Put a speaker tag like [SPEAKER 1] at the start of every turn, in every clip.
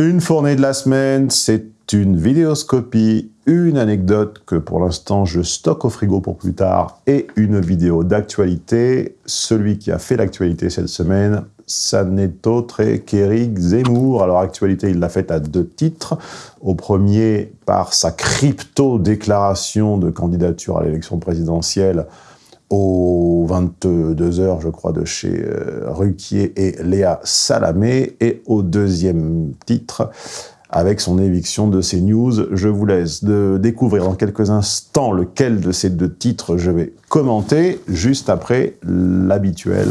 [SPEAKER 1] Une fournée de la semaine, c'est une vidéoscopie, une anecdote que pour l'instant je stocke au frigo pour plus tard et une vidéo d'actualité. Celui qui a fait l'actualité cette semaine, ça n'est autre qu'Éric Zemmour. Alors actualité, il l'a faite à deux titres. Au premier, par sa crypto-déclaration de candidature à l'élection présidentielle aux 22h, je crois, de chez euh, Ruquier et Léa Salamé. Et au deuxième titre, avec son éviction de CNews. Je vous laisse de découvrir dans quelques instants lequel de ces deux titres je vais commenter, juste après l'habituel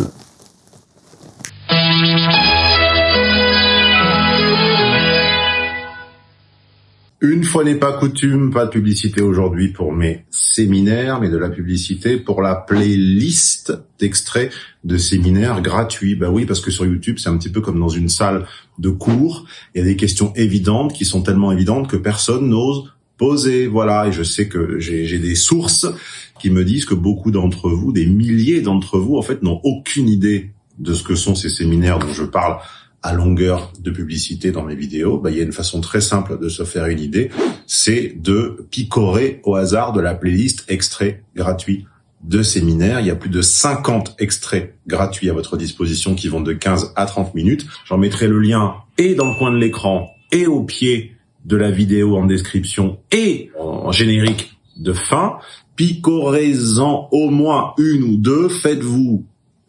[SPEAKER 1] Une fois n'est pas coutume, pas de publicité aujourd'hui pour mes séminaires, mais de la publicité pour la playlist d'extraits de séminaires gratuits. Bah oui, parce que sur YouTube, c'est un petit peu comme dans une salle de cours. Il y a des questions évidentes qui sont tellement évidentes que personne n'ose poser. Voilà, et je sais que j'ai des sources qui me disent que beaucoup d'entre vous, des milliers d'entre vous, en fait, n'ont aucune idée de ce que sont ces séminaires dont je parle à longueur de publicité dans mes vidéos, bah, il y a une façon très simple de se faire une idée, c'est de picorer au hasard de la playlist extraits gratuits de séminaires. Il y a plus de 50 extraits gratuits à votre disposition qui vont de 15 à 30 minutes. J'en mettrai le lien et dans le coin de l'écran et au pied de la vidéo en description et en générique de fin. Picorez-en au moins une ou deux. Faites-vous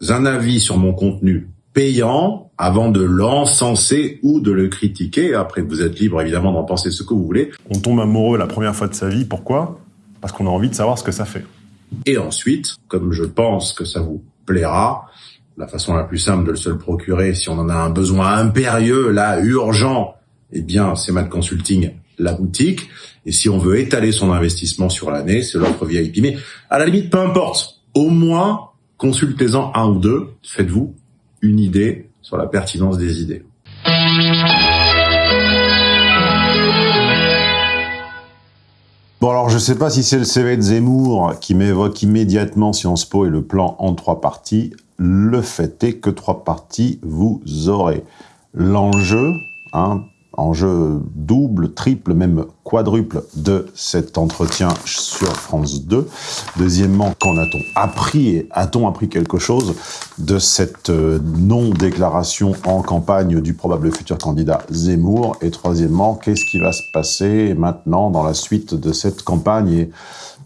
[SPEAKER 1] un avis sur mon contenu payant avant de l'encenser ou de le critiquer. Après, vous êtes libre évidemment d'en penser ce que vous voulez.
[SPEAKER 2] On tombe amoureux la première fois de sa vie, pourquoi? Parce qu'on a envie de savoir ce que ça fait.
[SPEAKER 1] Et ensuite, comme je pense que ça vous plaira, la façon la plus simple de se le procurer, si on en a un besoin impérieux, là, urgent, eh bien, c'est Mad Consulting, la boutique. Et si on veut étaler son investissement sur l'année, c'est l'offre VIP. Mais à la limite, peu importe. Au moins, consultez-en un ou deux. Faites-vous une idée sur la pertinence des idées. Bon alors je sais pas si c'est le CV de Zemmour qui m'évoque immédiatement Sciences Po et le plan en trois parties. Le fait est que trois parties vous aurez. L'enjeu, hein, enjeu double, triple, même quadruple de cet entretien sur France 2. Deuxièmement, qu'en a-t-on appris et a-t-on appris quelque chose de cette euh, non-déclaration en campagne du probable futur candidat Zemmour? Et troisièmement, qu'est-ce qui va se passer maintenant dans la suite de cette campagne?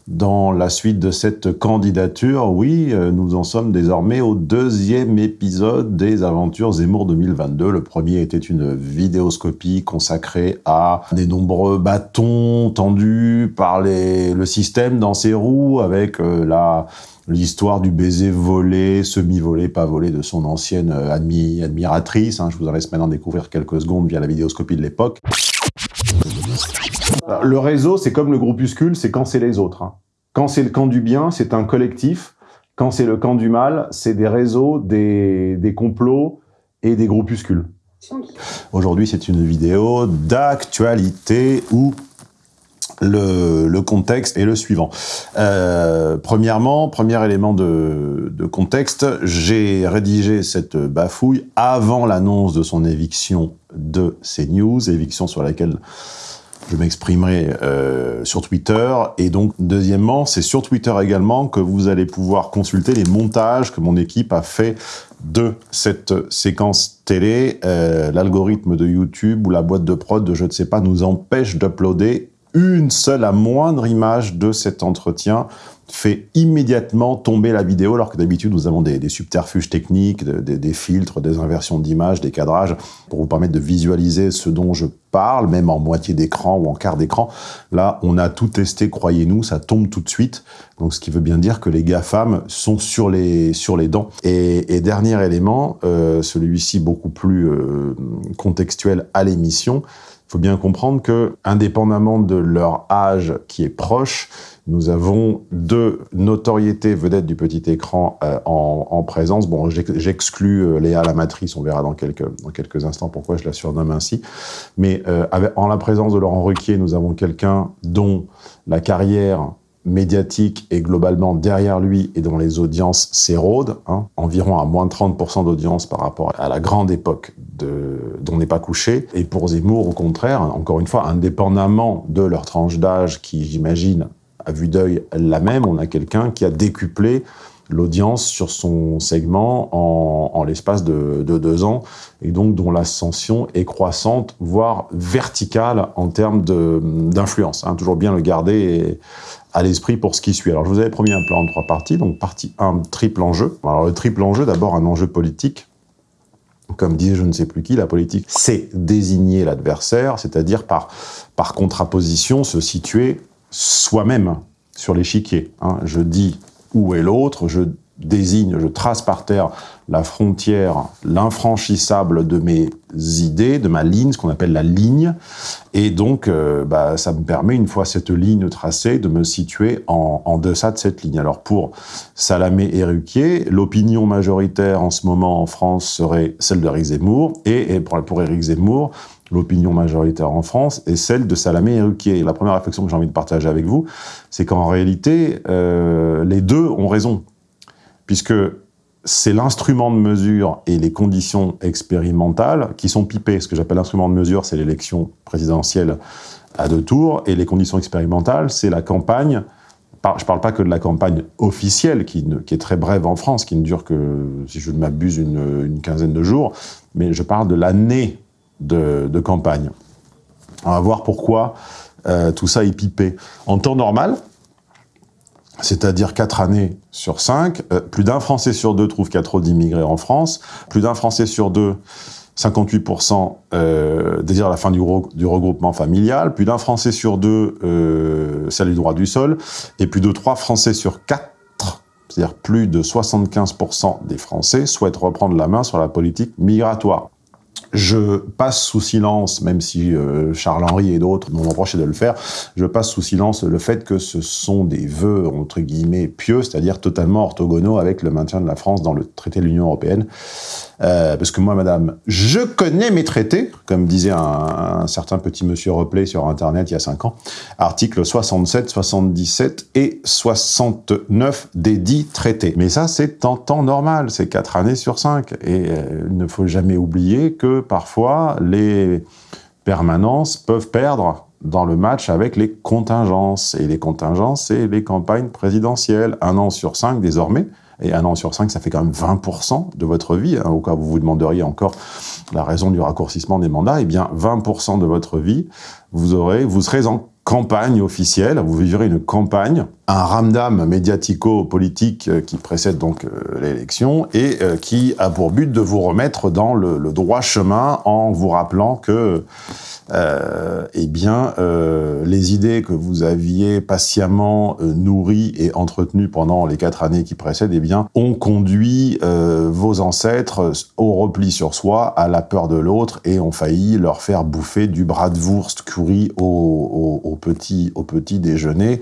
[SPEAKER 1] Dans la suite de cette candidature, oui, euh, nous en sommes désormais au deuxième épisode des Aventures Zemmour 2022. Le premier était une vidéoscopie consacrée à des nombreux bâtons tendus par le système dans ses roues avec euh, la l'histoire du baiser volé, semi-volé, pas volé de son ancienne euh, admiratrice. Hein. Je vous en laisse maintenant découvrir quelques secondes via la vidéoscopie de l'époque. Le réseau, c'est comme le groupuscule, c'est quand c'est les autres. Hein. Quand c'est le camp du bien, c'est un collectif. Quand c'est le camp du mal, c'est des réseaux, des, des complots et des groupuscules. Aujourd'hui, c'est une vidéo d'actualité où le, le, contexte est le suivant. Euh, premièrement, premier élément de, de contexte, j'ai rédigé cette bafouille avant l'annonce de son éviction de CNews, éviction sur laquelle je m'exprimerai euh, sur Twitter. Et donc, deuxièmement, c'est sur Twitter également que vous allez pouvoir consulter les montages que mon équipe a fait de cette séquence télé. Euh, L'algorithme de YouTube ou la boîte de prod, je ne sais pas, nous empêche d'uploader une seule, la moindre image de cet entretien fait immédiatement tomber la vidéo, alors que d'habitude nous avons des, subterfuges techniques, des filtres, des inversions d'images, des cadrages, pour vous permettre de visualiser ce dont je parle, même en moitié d'écran ou en quart d'écran. Là, on a tout testé, croyez-nous, ça tombe tout de suite. Donc, ce qui veut bien dire que les GAFAM sont sur les, sur les dents. Et, dernier élément, euh, celui-ci beaucoup plus euh, contextuel à l'émission, il faut bien comprendre que, indépendamment de leur âge qui est proche, nous avons deux notoriétés vedettes du petit écran euh, en, présence. Bon, j'exclus euh, Léa la matrice, on verra dans quelques, instants pourquoi je la surnomme ainsi. Mais euh, en la présence de Laurent Ruquier, nous avons quelqu'un dont la carrière médiatique est globalement derrière lui et dont les audiences s'érodent, hein, environ à moins de 30% d'audience par rapport à la grande époque dont n'est pas couché. Et pour Zemmour, au contraire, encore une fois, indépendamment de leur tranche d'âge, qui, j'imagine, à vue d'œil la même, on a quelqu'un qui a décuplé l'audience sur son segment en, l'espace de, deux ans, et donc dont l'ascension est croissante, voire verticale en termes d'influence. Hein. toujours bien le garder à l'esprit pour ce qui suit. Alors je vous avais promis un plan en trois parties, donc partie 1, triple enjeu. Alors le triple enjeu, d'abord un enjeu politique, comme disait je ne sais plus qui, la politique, c'est désigner l'adversaire, c'est-à-dire par, par contraposition se situer soi-même sur l'échiquier. Hein. Je dis où est l'autre, je désigne, je trace par terre la frontière, l'infranchissable de mes idées, de ma ligne, ce qu'on appelle la ligne, et donc euh, bah, ça me permet, une fois cette ligne tracée, de me situer en, deçà de cette ligne. Alors pour Salamé et Ruquier, l'opinion majoritaire en ce moment en France serait celle de Zemmour, et, et pour, pour Éric Zemmour, l'opinion majoritaire en France est celle de Salamé et Ruquier. la première réflexion que j'ai envie de partager avec vous, c'est qu'en réalité, euh, les deux ont raison, puisque c'est l'instrument de mesure et les conditions expérimentales qui sont pipées. Ce que j'appelle l'instrument de mesure, c'est l'élection présidentielle à deux tours, et les conditions expérimentales, c'est la campagne je ne parle pas que de la campagne officielle, qui, est très brève en France, qui ne dure que, si je ne m'abuse, une, quinzaine de jours, mais je parle de l'année de, campagne. On va voir pourquoi euh, tout ça est pipé. En temps normal, c'est-à-dire 4 années sur 5, euh, plus d'un Français sur deux trouve qu'il y a trop d'immigrés en France, plus d'un Français sur deux, 58% euh, désire la fin du, du, regroupement familial, plus d'un Français sur deux euh, salue le droit du sol, et plus de 3 Français sur 4, c'est-à-dire plus de 75% des Français souhaitent reprendre la main sur la politique migratoire. Je passe sous silence, même si euh, Charles-Henri et d'autres m'ont reproché de le faire, je passe sous silence le fait que ce sont des vœux, entre guillemets, pieux, c'est-à-dire totalement orthogonaux avec le maintien de la France dans le traité de l'Union européenne. Euh, parce que moi, madame, je connais mes traités, comme disait un, certain petit monsieur Replay sur Internet il y a 5 ans, articles 67, 77 et 69 des dix traités. Mais ça, c'est en temps normal, c'est 4 années sur 5. Et euh, il ne faut jamais oublier que parfois, les permanences peuvent perdre dans le match avec les contingences. Et les contingences, c'est les campagnes présidentielles. Un an sur cinq désormais, et un an sur cinq, ça fait quand même 20% de votre vie, hein, au cas où vous vous demanderiez encore la raison du raccourcissement des mandats, eh bien 20% de votre vie, vous, aurez, vous serez en campagne officielle, vous vivrez une campagne, un ramdam médiatico-politique euh, qui précède donc euh, l'élection et euh, qui a pour but de vous remettre dans le, le droit chemin en vous rappelant que euh, eh bien, euh, les idées que vous aviez patiemment euh, nourries et entretenues pendant les quatre années qui précèdent, eh bien, ont conduit vos ancêtres au repli sur soi, à la peur de l'autre, et ont failli leur faire bouffer du bras de wurst curry au, petit, au petit déjeuner.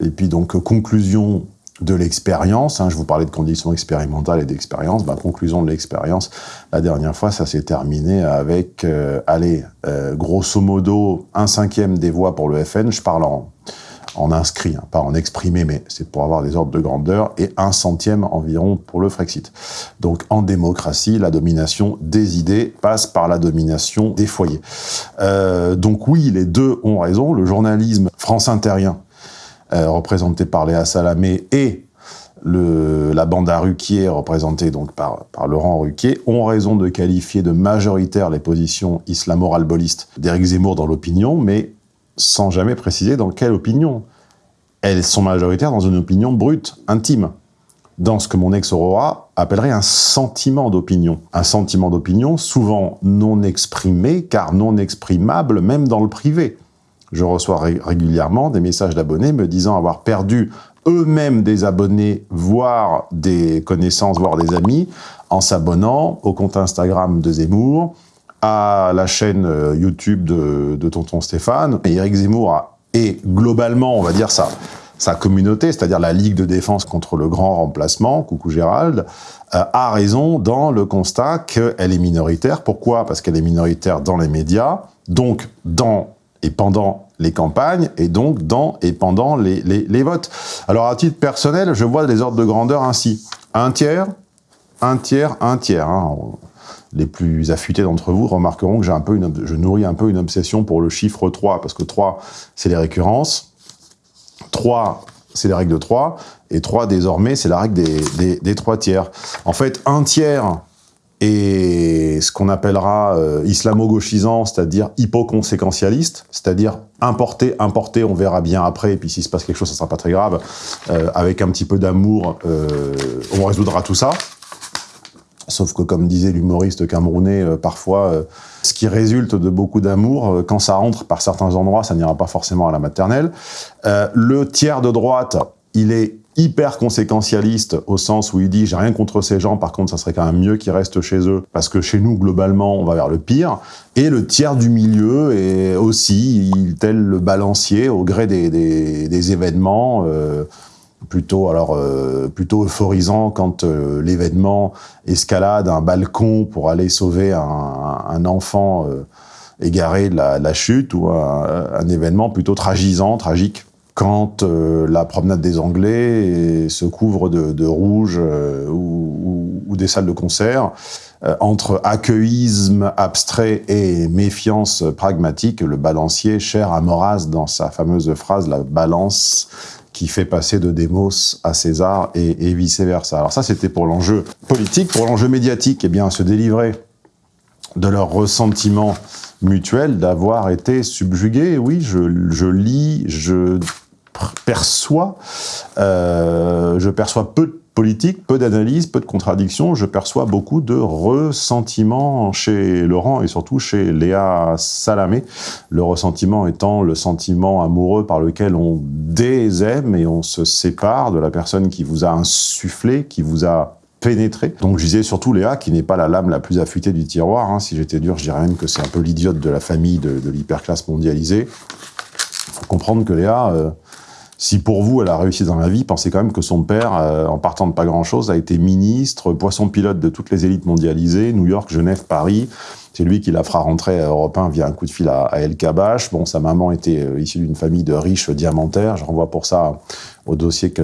[SPEAKER 1] Et puis donc, conclusion de l'expérience. Hein, je vous parlais de conditions expérimentales et d'expérience. Bah, conclusion de l'expérience, la dernière fois, ça s'est terminé avec, euh, allez, euh, grosso modo, un cinquième des voix pour le FN. Je parle en, en inscrit, hein, pas en exprimé, mais c'est pour avoir des ordres de grandeur, et un centième environ pour le Frexit. Donc en démocratie, la domination des idées passe par la domination des foyers. Euh, donc oui, les deux ont raison. Le journalisme france-interien représenté par Léa Salamé, et le, la bande à Ruquier, représentée donc par, Laurent Ruquier, ont raison de qualifier de majoritaires les positions islamo-ralbolistes d'Éric Zemmour dans l'opinion, mais sans jamais préciser dans quelle opinion. Elles sont majoritaires dans une opinion brute, intime, dans ce que mon ex-Aurora appellerait un sentiment d'opinion. Un sentiment d'opinion souvent non exprimé, car non exprimable même dans le privé je reçois régulièrement des messages d'abonnés me disant avoir perdu eux-mêmes des abonnés, voire des connaissances, voire des amis, en s'abonnant au compte Instagram de Zemmour, à la chaîne euh, YouTube de, Tonton Stéphane. Et Eric Zemmour et globalement, on va dire ça, sa communauté, c'est-à-dire la Ligue de défense contre le grand remplacement, coucou Gérald, euh, a raison dans le constat qu'elle est minoritaire. Pourquoi? Parce qu'elle est minoritaire dans les médias, donc dans et pendant les campagnes, et donc dans et pendant les, les, votes. Alors à titre personnel, je vois les ordres de grandeur ainsi. Un tiers un tiers, un tiers. Hein. Les plus affûtés d'entre vous remarqueront que j'ai un peu une, je nourris un peu une obsession pour le chiffre 3, parce que 3, c'est les récurrences. 3, c'est les règles de 3. Et 3, désormais, c'est la règle des, des, des 3 tiers. En fait, un tiers ce qu'on appellera euh, islamo-gauchisant, c'est-à-dire hypoconséquentialiste, c'est-à-dire importer, importer, on verra bien après, et puis s'il se passe quelque chose, ça sera pas très grave, euh, avec un petit peu d'amour, euh, on résoudra tout ça. Sauf que, comme disait l'humoriste camerounais, parfois, ce qui résulte de beaucoup d'amour, quand ça rentre par certains endroits, ça n'ira pas forcément à la maternelle. le tiers de droite, il est hyper conséquentialiste au sens où il dit j'ai rien contre ces gens, par contre ça serait quand même mieux qu'ils restent chez eux parce que chez nous globalement on va vers le pire. Et le tiers du milieu est aussi tel le balancier au gré des, des, événements. Euh, plutôt alors euh, plutôt euphorisant quand euh, l'événement escalade un balcon pour aller sauver un, enfant euh, égaré de la, de la, chute ou un, un événement plutôt tragisant, tragique quand euh, la promenade des Anglais se couvre de, rouge euh, ou, des salles de concert, euh, entre accueillisme abstrait et méfiance pragmatique, le balancier cher à Maurras dans sa fameuse phrase « la balance qui fait passer de Démos à César et, vice-versa ». Alors ça, c'était pour l'enjeu politique. Pour l'enjeu médiatique, eh bien, se délivrer de leur ressentiment mutuel d'avoir été subjugué. Oui, je lis, je perçois, euh, je perçois peu de politique, peu d'analyse, peu de contradictions, je perçois beaucoup de ressentiments chez Laurent et surtout chez Léa Salamé. Le ressentiment étant le sentiment amoureux par lequel on désaime et on se sépare de la personne qui vous a insufflé, qui vous a pénétré. Donc je disais surtout Léa, qui n'est pas la lame la plus affûtée du tiroir. Hein. Si j'étais dur, je dirais même que c'est un peu l'idiote de la famille de, de l'hyperclasse mondialisée. Il faut comprendre que Léa... Euh, si pour vous, elle a réussi dans la vie, pensez quand même que son père, euh, en partant de pas grand-chose, a été ministre, poisson pilote de toutes les élites mondialisées, New York, Genève, Paris. C'est lui qui la fera rentrer à Europe 1 via un coup de fil à, El Kabash. Bon, sa maman était euh, issue d'une famille de riches diamantaires. Je renvoie pour ça au dossier qu'a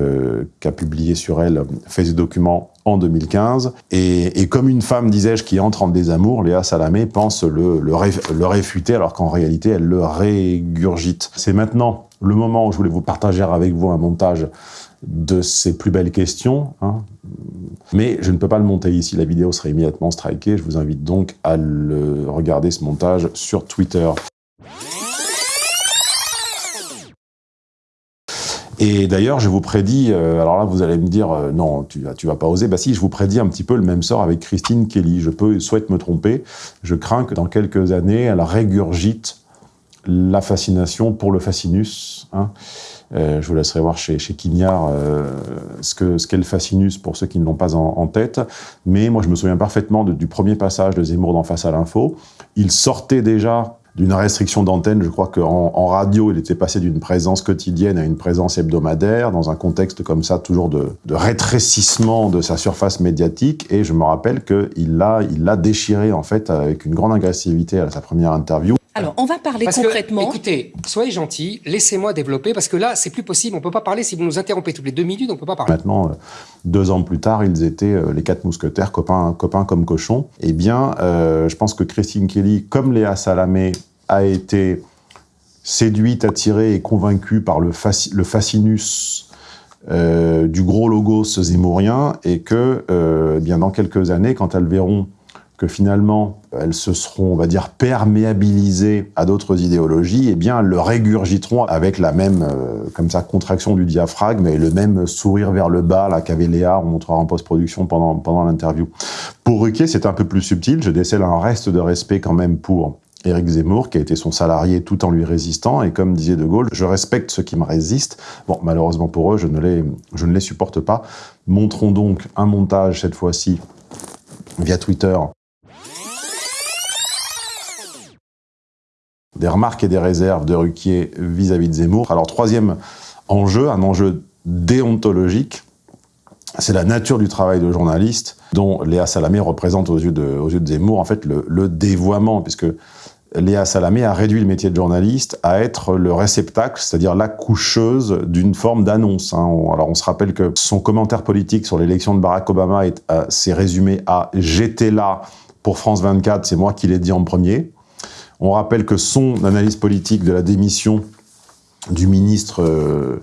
[SPEAKER 1] qu publié sur elle fait des documents en 2015. Et, et comme une femme, disais-je, qui entre en désamour, Léa Salamé pense le, le, réfuter, alors qu'en réalité, elle le régurgite. C'est maintenant le moment où je voulais vous partager avec vous un montage de ces plus belles questions. Hein. Mais je ne peux pas le monter ici, la vidéo serait immédiatement strikée. Je vous invite donc à le regarder ce montage sur Twitter. Et d'ailleurs, je vous prédis, euh, alors là, vous allez me dire, euh, non, tu, tu vas pas oser. Bah si, je vous prédis un petit peu le même sort avec Christine Kelly. Je peux, souhaite me tromper. Je crains que dans quelques années, elle régurgite la fascination pour le fascinus. Hein. Euh, je vous laisserai voir chez, chez Quignard ce qu'est le fascinus pour ceux qui ne l'ont pas en, tête. Mais moi, je me souviens parfaitement du premier passage de Zemmour d'en face à l'info. Il sortait déjà d'une restriction d'antenne. Je crois qu'en en radio, il était passé d'une présence quotidienne à une présence hebdomadaire, dans un contexte comme ça, toujours de, de rétrécissement de sa surface médiatique. Et je me rappelle qu'il l'a il l'a déchiré, en fait, avec une grande agressivité à sa première interview.
[SPEAKER 3] Alors, on va parler
[SPEAKER 4] parce
[SPEAKER 3] concrètement.
[SPEAKER 4] Que, écoutez, soyez gentils, laissez-moi développer, parce que là, c'est plus possible. On peut pas parler si vous nous interrompez toutes les deux minutes, on peut pas parler.
[SPEAKER 1] Maintenant, deux ans plus tard, ils étaient les quatre mousquetaires, copains, copains comme cochons. Eh bien, euh, je pense que Christine Kelly, comme Léa Salamé, a été séduite, attirée et convaincue par le, fascinus euh, du gros logo zémourien et que, euh, eh bien dans quelques années, quand elles verront que finalement elles se seront, on va dire, perméabilisées à d'autres idéologies, eh bien elles le régurgiteront avec la même, euh, comme ça, contraction du diaphragme et le même sourire vers le bas là qu'avait Léa, on montrera en post-production pendant, pendant l'interview. Pour Ruquier, c'est un peu plus subtil, je décèle un reste de respect quand même pour Éric Zemmour, qui a été son salarié tout en lui résistant, et comme disait De Gaulle, je respecte ceux qui me résistent. Bon, malheureusement pour eux, je ne les, je ne les supporte pas. Montrons donc un montage, cette fois-ci, via Twitter, des remarques et des réserves de Ruquier vis-à-vis -vis de Zemmour. Alors, troisième enjeu, un enjeu déontologique, c'est la nature du travail de journaliste dont Léa Salamé représente aux yeux de, aux yeux de Zemmour en fait le, le dévoiement, puisque Léa Salamé a réduit le métier de journaliste à être le réceptacle, c'est-à-dire la coucheuse d'une forme d'annonce. Hein. Alors on se rappelle que son commentaire politique sur l'élection de Barack Obama euh, s'est résumé à « j'étais là pour France 24, c'est moi qui l'ai dit en premier ». On rappelle que son analyse politique de la démission du ministre euh,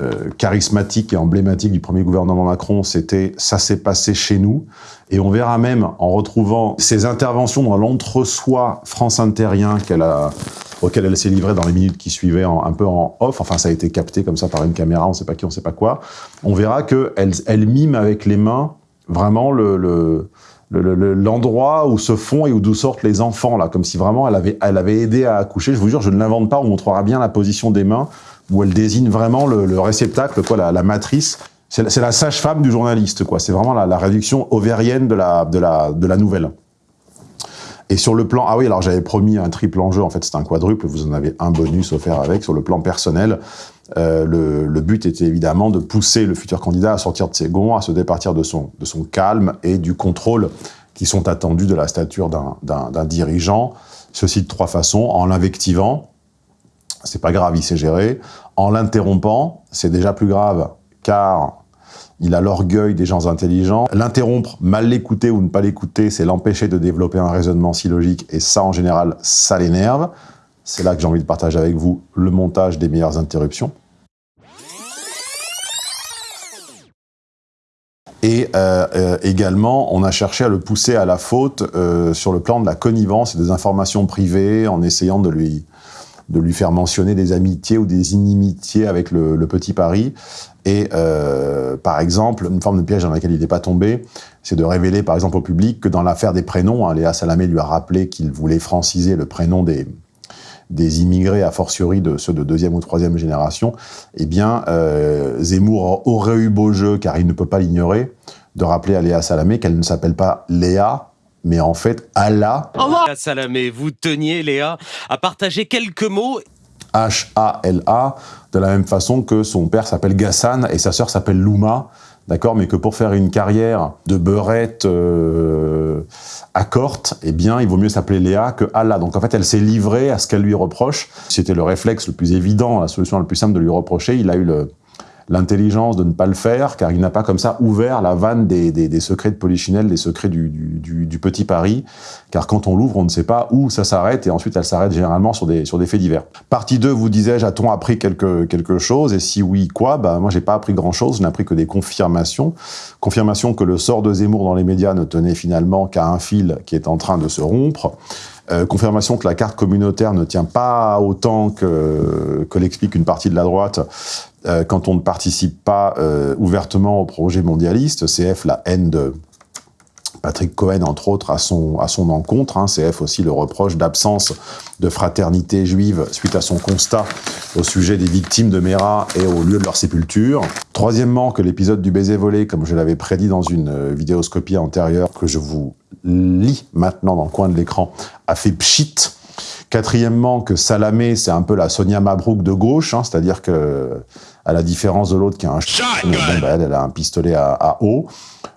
[SPEAKER 1] euh, charismatique et emblématique du premier gouvernement Macron, c'était « ça s'est passé chez nous ». Et on verra même, en retrouvant ses interventions dans l'entre-soi france-interien qu'elle a auquel elle s'est livrée dans les minutes qui suivaient un peu en off, enfin ça a été capté comme ça par une caméra, on ne sait pas qui, on ne sait pas quoi, on verra qu'elle elle mime avec les mains vraiment le, l'endroit où se font et d'où sortent les enfants, là, comme si vraiment elle avait, elle avait aidé à accoucher. Je vous jure, je ne l'invente pas, on montrera bien la position des mains, où elle désigne vraiment le, réceptacle, quoi, la, matrice. C'est la, sage-femme du journaliste, quoi. C'est vraiment la, réduction ovérienne de la, de, la, de la nouvelle. Et sur le plan... Ah oui, alors j'avais promis un triple enjeu, en fait c'est un quadruple, vous en avez un bonus offert avec. Sur le plan personnel, euh, le, le, but était évidemment de pousser le futur candidat à sortir de ses gonds, à se départir de son, de son calme et du contrôle qui sont attendus de la stature d'un dirigeant. Ceci de trois façons, en l'invectivant, c'est pas grave, il sait gérer. En l'interrompant, c'est déjà plus grave, car il a l'orgueil des gens intelligents. L'interrompre, mal l'écouter ou ne pas l'écouter, c'est l'empêcher de développer un raisonnement si logique, et ça, en général, ça l'énerve. C'est là que j'ai envie de partager avec vous le montage des meilleures interruptions. Et euh, euh, également, on a cherché à le pousser à la faute euh, sur le plan de la connivence et des informations privées, en essayant de lui, de lui faire mentionner des amitiés ou des inimitiés avec le, petit Paris. Et euh, par exemple, une forme de piège dans laquelle il n'est pas tombé, c'est de révéler par exemple au public que dans l'affaire des prénoms, hein, Léa Salamé lui a rappelé qu'il voulait franciser le prénom des, des immigrés, a fortiori de ceux de deuxième ou troisième génération, eh bien, euh, Zemmour aurait eu beau jeu, car il ne peut pas l'ignorer, de rappeler à Léa Salamé qu'elle ne s'appelle pas Léa, mais en fait, Allah...
[SPEAKER 3] Léa Salamé, vous teniez, Léa, à partager quelques mots
[SPEAKER 1] H-A-L-A, de la même façon que son père s'appelle Gassan et sa sœur s'appelle Louma, d'accord Mais que pour faire une carrière de beurette euh, à corte, eh bien, il vaut mieux s'appeler Léa que Allah. Donc en fait, elle s'est livrée à ce qu'elle lui reproche. C'était le réflexe le plus évident, la solution la plus simple de lui reprocher. Il a eu le, l'intelligence de ne pas le faire, car il n'a pas comme ça ouvert la vanne des, des, des secrets de Polichinelle, des secrets du, du, du, petit Paris, car quand on l'ouvre, on ne sait pas où ça s'arrête, et ensuite elle s'arrête généralement sur des, sur des faits divers. Partie 2, vous disais-je, a-t-on appris quelque, quelque chose? Et si oui, quoi? Bah, Moi, j'ai pas appris grand-chose, je n'ai appris que des confirmations. Confirmation que le sort de Zemmour dans les médias ne tenait finalement qu'à un fil qui est en train de se rompre. Euh, confirmation que la carte communautaire ne tient pas autant que, que l'explique une partie de la droite euh, quand on ne participe pas euh, ouvertement au projet mondialiste. CF, la haine de Patrick Cohen, entre autres, à son, à son encontre. Hein. CF aussi le reproche d'absence de fraternité juive suite à son constat au sujet des victimes de Mera et au lieu de leur sépulture. Troisièmement, que l'épisode du baiser volé, comme je l'avais prédit dans une vidéoscopie antérieure, que je vous lit maintenant dans le coin de l'écran, a fait pchit. Quatrièmement, que Salamé, c'est un peu la Sonia Mabrouk de gauche, hein, c'est-à-dire que, à la différence de l'autre qui a un bah, elle, a un pistolet à, eau.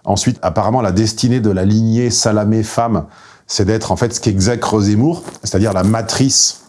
[SPEAKER 1] Ensuite, apparemment, la destinée de la lignée Salamé-femme, c'est d'être en fait ce qu'exècre Zemmour, c'est-à-dire la matrice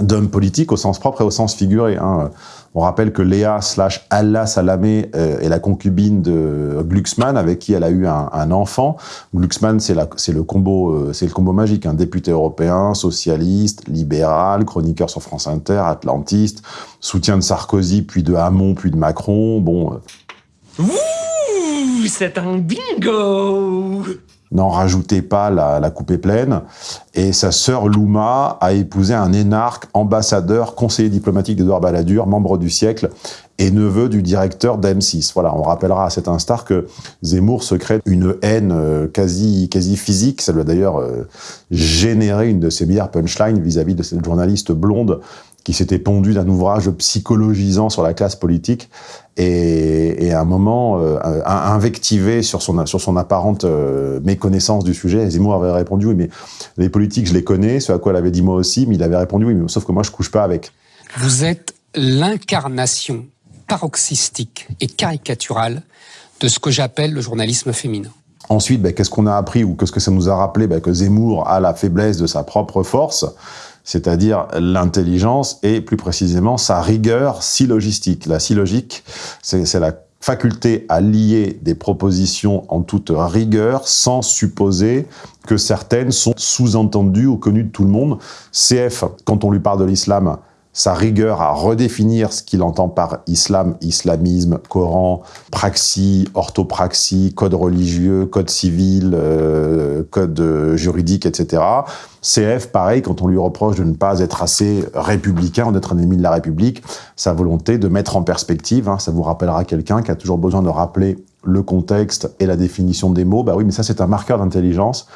[SPEAKER 1] d'homme politique au sens propre et au sens figuré. Hein. On rappelle que Léa slash Allah Salamé euh, est la concubine de Glucksmann, avec qui elle a eu un, enfant. Glucksmann, c'est le combo, euh, le combo magique, un député européen, socialiste, libéral, chroniqueur sur France Inter, atlantiste, soutien de Sarkozy, puis de Hamon, puis de Macron. Bon.
[SPEAKER 3] Euh. Ouh, c'est un bingo
[SPEAKER 1] n'en rajoutez pas, la, la, coupe pleine. Et sa sœur Louma a épousé un énarque, ambassadeur, conseiller diplomatique d'Edouard Balladur, membre du siècle et neveu du directeur d'M6. Voilà, on rappellera à cet instant que Zemmour se crée une haine euh, quasi, quasi physique. Ça lui a d'ailleurs euh, généré une de ses meilleures punchlines vis-à-vis de cette journaliste blonde qui s'était pondu d'un ouvrage psychologisant sur la classe politique et, et à un moment euh, invectivé sur son, sur son apparente euh, méconnaissance du sujet. Zemmour avait répondu « Oui, mais les politiques, je les connais », ce à quoi elle avait dit moi aussi, mais il avait répondu « Oui, mais sauf que moi, je couche pas avec ».
[SPEAKER 4] Vous êtes l'incarnation paroxystique et caricaturale de ce que j'appelle le journalisme féminin.
[SPEAKER 1] Ensuite, ben, qu'est-ce qu'on a appris ou qu'est-ce que ça nous a rappelé? Ben, Que Zemmour a la faiblesse de sa propre force, c'est-à-dire l'intelligence et plus précisément sa rigueur syllogistique. La syllogique, c'est la faculté à lier des propositions en toute rigueur sans supposer que certaines sont sous-entendues ou connues de tout le monde. CF, quand on lui parle de l'islam, sa rigueur à redéfinir ce qu'il entend par islam, islamisme, Coran, praxis, orthopraxie, code religieux, code civil, euh, code juridique, etc. CF, pareil, quand on lui reproche de ne pas être assez républicain, d'être un ennemi de la République, sa volonté de mettre en perspective, hein, ça vous rappellera quelqu'un qui a toujours besoin de rappeler le contexte et la définition des mots, bah oui, mais ça c'est un marqueur d'intelligence.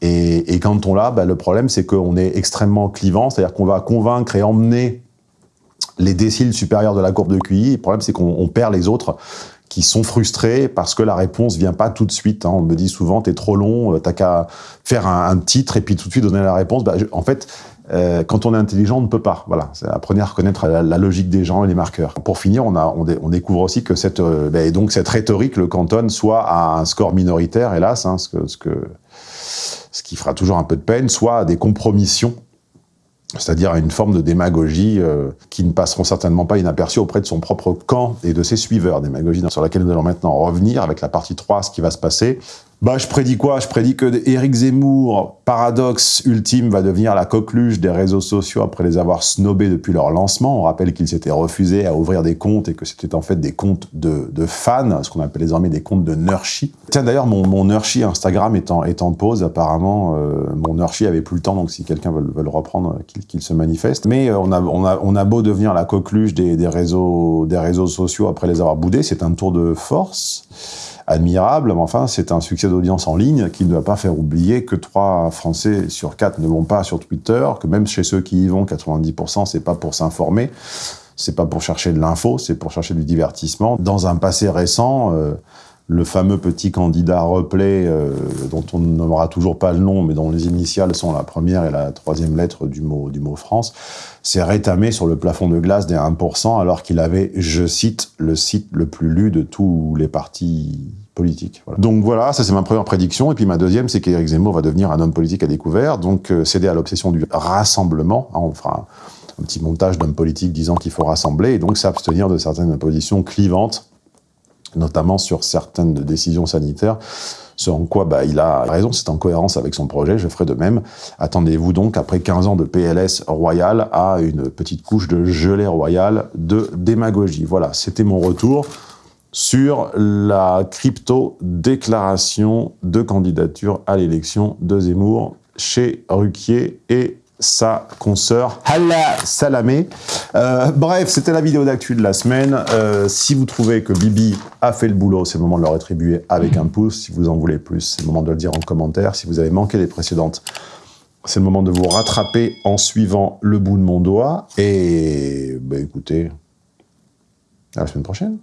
[SPEAKER 1] Et, quand on l'a, bah, le problème c'est qu'on est extrêmement clivant, c'est-à-dire qu'on va convaincre et emmener les déciles supérieurs de la courbe de QI. Le problème, c'est qu'on perd les autres qui sont frustrés parce que la réponse vient pas tout de suite. Hein. On me dit souvent, t'es trop long, euh, t'as qu'à faire un, titre et puis tout de suite donner la réponse. Bah, en fait, euh, quand on est intelligent, on ne peut pas. Voilà, apprenez à reconnaître la, logique des gens et les marqueurs. Pour finir, on, découvre aussi que cette, euh, bah, et donc cette rhétorique le cantonne soit à un score minoritaire, hélas, hein, ce, ce qui fera toujours un peu de peine, soit à des compromissions c'est-à-dire une forme de démagogie euh, qui ne passeront certainement pas inaperçue auprès de son propre camp et de ses suiveurs, démagogie sur laquelle nous allons maintenant revenir avec la partie 3, ce qui va se passer. Bah, je prédis quoi? Je prédis que Éric Zemmour, paradoxe ultime, va devenir la coqueluche des réseaux sociaux après les avoir snobés depuis leur lancement. On rappelle qu'ils s'étaient refusés à ouvrir des comptes et que c'était en fait des comptes de, fans, ce qu'on appelle désormais des comptes de Nurshi. Tiens, d'ailleurs, mon, mon Nurshi Instagram est en, pause, apparemment. Euh, mon Nurshi avait plus le temps, donc si quelqu'un veut, le reprendre, qu'il se manifeste. Mais euh, on, a, beau devenir la coqueluche des, réseaux, des réseaux sociaux après les avoir boudés, c'est un tour de force admirable, mais enfin, c'est un succès d'audience en ligne qui ne doit pas faire oublier que 3 Français sur 4 ne vont pas sur Twitter, que même chez ceux qui y vont, 90%, c'est pas pour s'informer, c'est pas pour chercher de l'info, c'est pour chercher du divertissement. Dans un passé récent, euh, le fameux petit candidat replay, euh, dont on n'aura toujours pas le nom, mais dont les initiales sont la première et la troisième lettre du mot, France, s'est rétamé sur le plafond de glace des 1%, alors qu'il avait, je cite, le site le plus lu de tous les partis politiques. Donc voilà, ça c'est ma première prédiction. Et puis ma deuxième, c'est qu'Éric Zemmour va devenir un homme politique à découvert, donc euh, céder à l'obsession du rassemblement. Hein, on fera un petit montage d'hommes politiques disant qu'il faut rassembler, et donc s'abstenir de certaines positions clivantes notamment sur certaines décisions sanitaires, ce en quoi bah, il a raison, c'est en cohérence avec son projet, je ferai de même. Attendez-vous donc, après 15 ans de PLS royal, à une petite couche de gelée royale de démagogie. Voilà, c'était mon retour sur la crypto-déclaration de candidature à l'élection de Zemmour chez Ruquier et sa consoeur Hala Salamé. Euh, bref, c'était la vidéo d'actu de la semaine. Euh, si vous trouvez que Bibi a fait le boulot, c'est le moment de le rétribuer avec un pouce. Si vous en voulez plus, c'est le moment de le dire en commentaire. Si vous avez manqué les précédentes, c'est le moment de vous rattraper en suivant le bout de mon doigt. Et bah, écoutez, à la semaine prochaine.